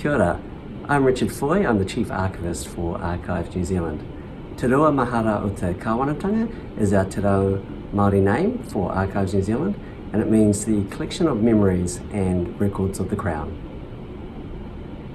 Kia ora. I'm Richard Foy, I'm the Chief Archivist for Archives New Zealand. Te Rua Mahara o te Kāwanatanga is our Te Reo Māori name for Archives New Zealand and it means the collection of memories and records of the Crown.